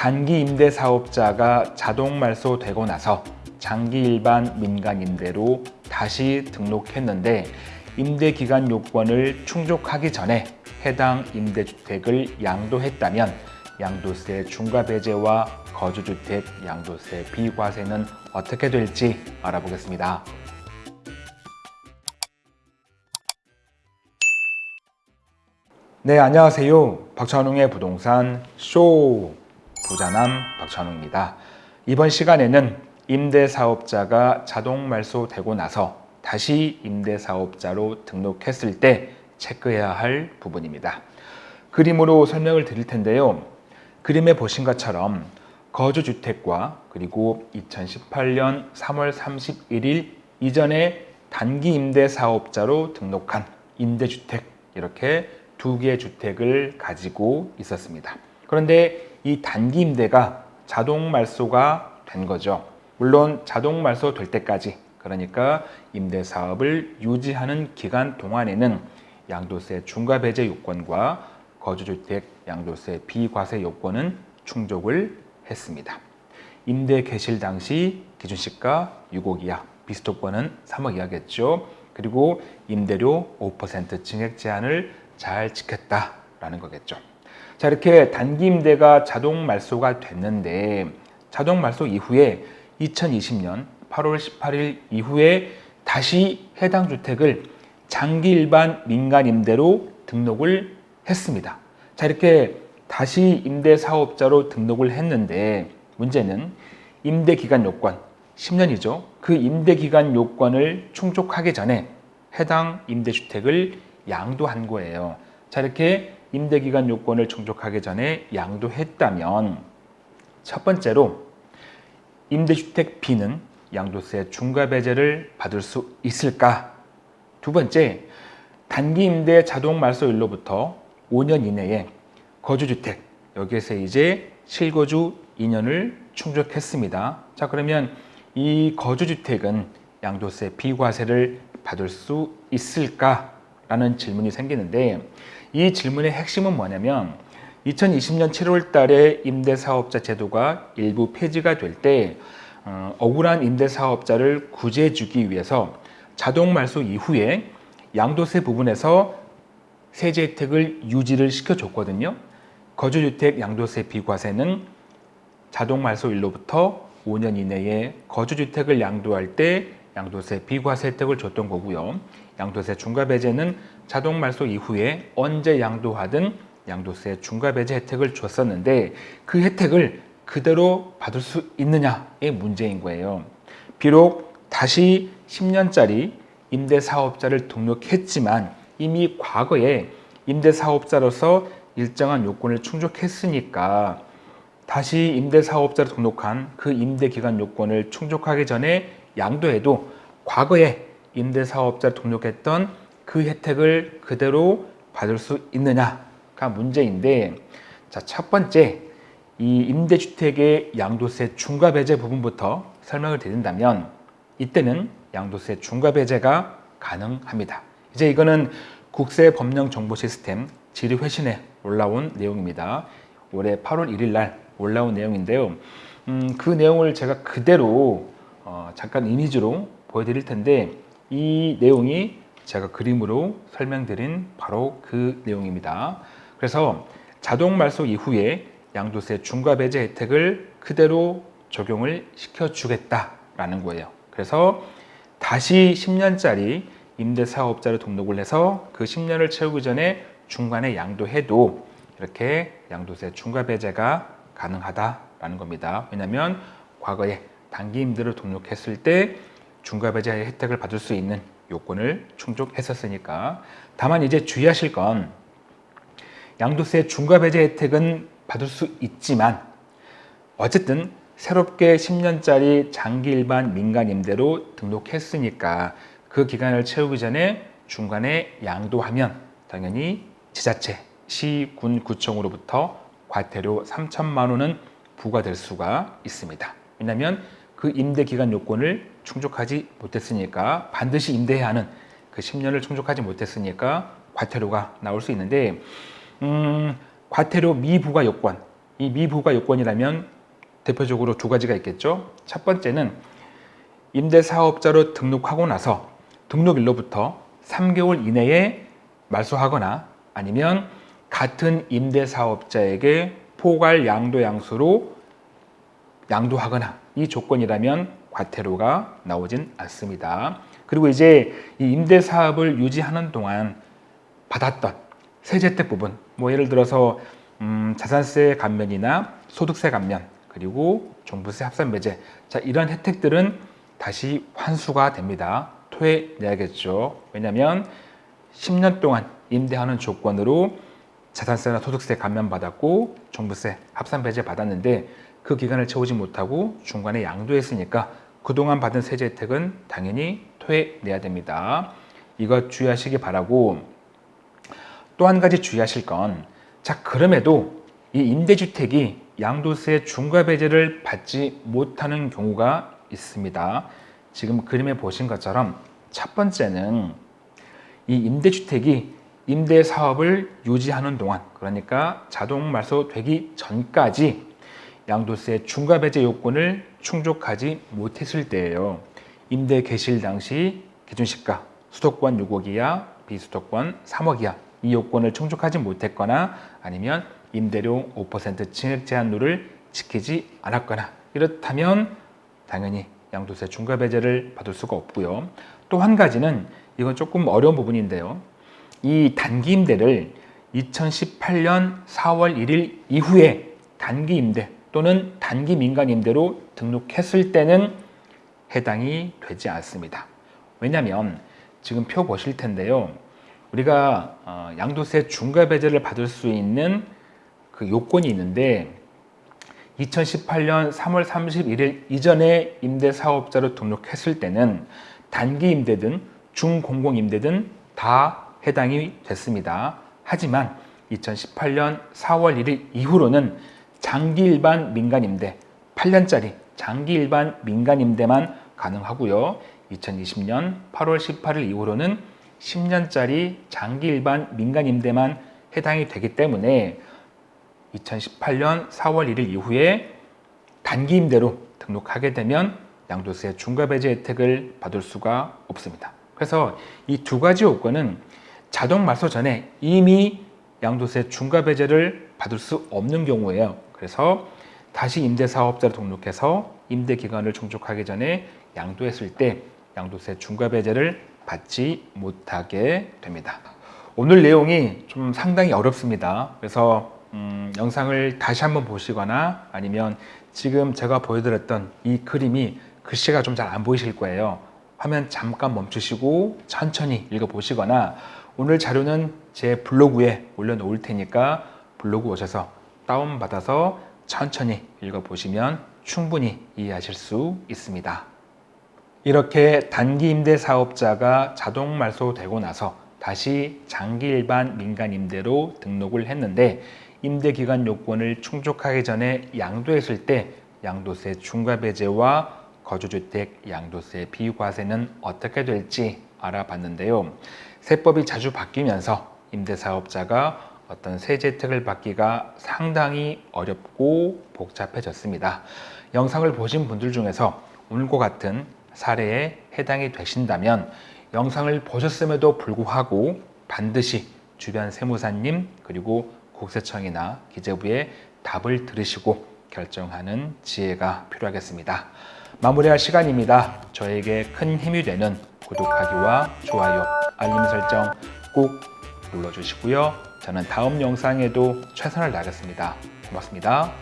단기 임대 사업자가 자동 말소되고 나서 장기 일반 민간 임대로 다시 등록했는데 임대 기간 요건을 충족하기 전에 해당 임대주택을 양도했다면 양도세 중과 배제와 거주주택 양도세 비과세는 어떻게 될지 알아보겠습니다. 네, 안녕하세요. 박찬웅의 부동산 쇼 부자남 박찬웅입니다. 이번 시간에는 임대사업자가 자동 말소되고 나서 다시 임대사업자로 등록했을 때 체크해야 할 부분입니다. 그림으로 설명을 드릴 텐데요. 그림에 보신 것처럼 거주주택과 그리고 2018년 3월 31일 이전에 단기 임대사업자로 등록한 임대주택 이렇게 두 개의 주택을 가지고 있었습니다. 그런데 이 단기 임대가 자동 말소가 된 거죠. 물론 자동 말소 될 때까지 그러니까 임대 사업을 유지하는 기간 동안에는 양도세 중과 배제 요건과 거주주택 양도세 비과세 요건은 충족을 했습니다. 임대 개실 당시 기준시가 6억 이하, 비스토권은 3억 이하겠죠. 그리고 임대료 5% 증액 제한을 잘 지켰다라는 거겠죠. 자 이렇게 단기 임대가 자동 말소가 됐는데 자동 말소 이후에 2020년 8월 18일 이후에 다시 해당 주택을 장기 일반 민간 임대로 등록을 했습니다. 자 이렇게 다시 임대 사업자로 등록을 했는데 문제는 임대 기간 요건 10년이죠. 그 임대 기간 요건을 충족하기 전에 해당 임대주택을 양도한 거예요. 자 이렇게 임대기간 요건을 충족하기 전에 양도했다면 첫 번째로 임대주택 B는 양도세 중과 배제를 받을 수 있을까? 두 번째, 단기 임대 자동 말소일로부터 5년 이내에 거주주택, 여기에서 이제 실거주 2년을 충족했습니다. 자 그러면 이 거주주택은 양도세 비과세를 받을 수 있을까? 라는 질문이 생기는데 이 질문의 핵심은 뭐냐면 2020년 7월 달에 임대사업자 제도가 일부 폐지가 될때 어, 억울한 임대사업자를 구제해주기 위해서 자동 말소 이후에 양도세 부분에서 세제 혜택을 유지를 시켜줬거든요. 거주주택 양도세 비과세는 자동 말소일로부터 5년 이내에 거주주택을 양도할 때 양도세 비과세 혜택을 줬던 거고요. 양도세 중과 배제는 자동 말소 이후에 언제 양도하든 양도세 중과 배제 혜택을 줬었는데 그 혜택을 그대로 받을 수 있느냐의 문제인 거예요. 비록 다시 10년짜리 임대사업자를 등록했지만 이미 과거에 임대사업자로서 일정한 요건을 충족했으니까 다시 임대사업자로 등록한 그 임대기간 요건을 충족하기 전에 양도해도 과거에 임대사업자 등록했던 그 혜택을 그대로 받을 수 있느냐가 문제인데 자, 첫 번째 이 임대주택의 양도세 중과 배제 부분부터 설명을 드린다면 이때는 양도세 중과 배제가 가능합니다. 이제 이거는 국세법령정보시스템 지리회신에 올라온 내용입니다. 올해 8월 1일 날 올라온 내용인데요. 음, 그 내용을 제가 그대로 어, 잠깐 이미지로 보여드릴 텐데 이 내용이 제가 그림으로 설명드린 바로 그 내용입니다. 그래서 자동 말소 이후에 양도세 중과 배제 혜택을 그대로 적용을 시켜주겠다라는 거예요. 그래서 다시 10년짜리 임대사업자로 등록을 해서 그 10년을 채우기 전에 중간에 양도해도 이렇게 양도세 중과 배제가 가능하다라는 겁니다. 왜냐하면 과거에 단기 임대로 등록했을 때 중과 배제 혜택을 받을 수 있는 요건을 충족했었으니까 다만 이제 주의하실 건 양도세 중과 배제 혜택은 받을 수 있지만 어쨌든 새롭게 10년짜리 장기 일반 민간 임대로 등록했으니까 그 기간을 채우기 전에 중간에 양도하면 당연히 지자체, 시, 군, 구청으로부터 과태료 3천만 원은 부과될 수가 있습니다. 왜냐하면 그 임대 기간 요건을 충족하지 못했으니까 반드시 임대해야 하는 그 10년을 충족하지 못했으니까 과태료가 나올 수 있는데 음, 과태료 미부과 요건 이 미부가 요건이라면 대표적으로 두 가지가 있겠죠. 첫 번째는 임대사업자로 등록하고 나서 등록일로부터 3개월 이내에 말소하거나 아니면 같은 임대사업자에게 포괄 양도 양수로 양도하거나 이 조건이라면 과태료가 나오진 않습니다. 그리고 이제 이 임대사업을 유지하는 동안 받았던 세제택 부분, 뭐 예를 들어서 음, 자산세 감면이나 소득세 감면, 그리고 종부세 합산 매제, 자 이런 혜택들은 다시 환수가 됩니다. 토해내야겠죠. 왜냐하면 10년 동안 임대하는 조건으로 자산세나 소득세 감면 받았고 종부세 합산 배제 받았는데 그 기간을 채우지 못하고 중간에 양도했으니까 그동안 받은 세제 혜택은 당연히 토해내야 됩니다. 이거 주의하시기 바라고 또 한 가지 주의하실 건 자 그럼에도 이 임대주택이 양도세 중과 배제를 받지 못하는 경우가 있습니다. 지금 그림에 보신 것처럼 첫 번째는 이 임대주택이 임대 사업을 유지하는 동안 그러니까 자동 말소되기 전까지 양도세 중과 배제 요건을 충족하지 못했을 때예요. 임대 개실 당시 기준시가 수도권 6억 이하, 비수도권 3억 이하 이 요건을 충족하지 못했거나 아니면 임대료 5% 증액 제한률을 지키지 않았거나 이렇다면 당연히 양도세 중과 배제를 받을 수가 없고요. 또 한 가지는 이건 조금 어려운 부분인데요. 이 단기 임대를 2018년 4월 1일 이후에 단기 임대 또는 단기 민간 임대로 등록했을 때는 해당이 되지 않습니다. 왜냐하면 지금 표 보실 텐데요. 우리가 어, 양도세 중과 배제를 받을 수 있는 그 요건이 있는데 2018년 3월 31일 이전에 임대사업자로 등록했을 때는 단기 임대든 중공공 임대든 다 해당이 됐습니다. 하지만 2018년 4월 1일 이후로는 장기 일반 민간 임대 8년짜리 장기 일반 민간 임대만 가능하고요. 2020년 8월 18일 이후로는 10년짜리 장기 일반 민간 임대만 해당이 되기 때문에 2018년 4월 1일 이후에 단기 임대로 등록하게 되면 양도세 중과 배제 혜택을 받을 수가 없습니다. 그래서 이 두 가지 요건은 자동 말소 전에 이미 양도세 중과 배제를 받을 수 없는 경우예요. 그래서 다시 임대사업자로 등록해서 임대 기간을 충족하기 전에 양도했을 때 양도세 중과 배제를 받지 못하게 됩니다. 오늘 내용이 좀 상당히 어렵습니다. 그래서 음, 영상을 다시 한번 보시거나 아니면 지금 제가 보여드렸던 이 그림이 글씨가 좀 잘 안 보이실 거예요. 화면 잠깐 멈추시고 천천히 읽어보시거나 오늘 자료는 제 블로그에 올려놓을 테니까 블로그 오셔서 다운받아서 천천히 읽어보시면 충분히 이해하실 수 있습니다. 이렇게 단기 임대 사업자가 자동 말소되고 나서 다시 장기 일반 민간 임대로 등록을 했는데 임대 기간 요건을 충족하기 전에 양도했을 때 양도세 중과 배제와 거주주택 양도세 비과세는 어떻게 될지 알아봤는데요. 세법이 자주 바뀌면서 임대사업자가 어떤 세제 혜택을 받기가 상당히 어렵고 복잡해졌습니다. 영상을 보신 분들 중에서 오늘과 같은 사례에 해당이 되신다면 영상을 보셨음에도 불구하고 반드시 주변 세무사님 그리고 국세청이나 기재부에 답을 들으시고 결정하는 지혜가 필요하겠습니다. 마무리할 시간입니다. 저에게 큰 힘이 되는 구독하기와 좋아요, 알림 설정 꼭 눌러주시고요. 저는 다음 영상에도 최선을 다하겠습니다. 고맙습니다.